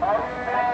Amen.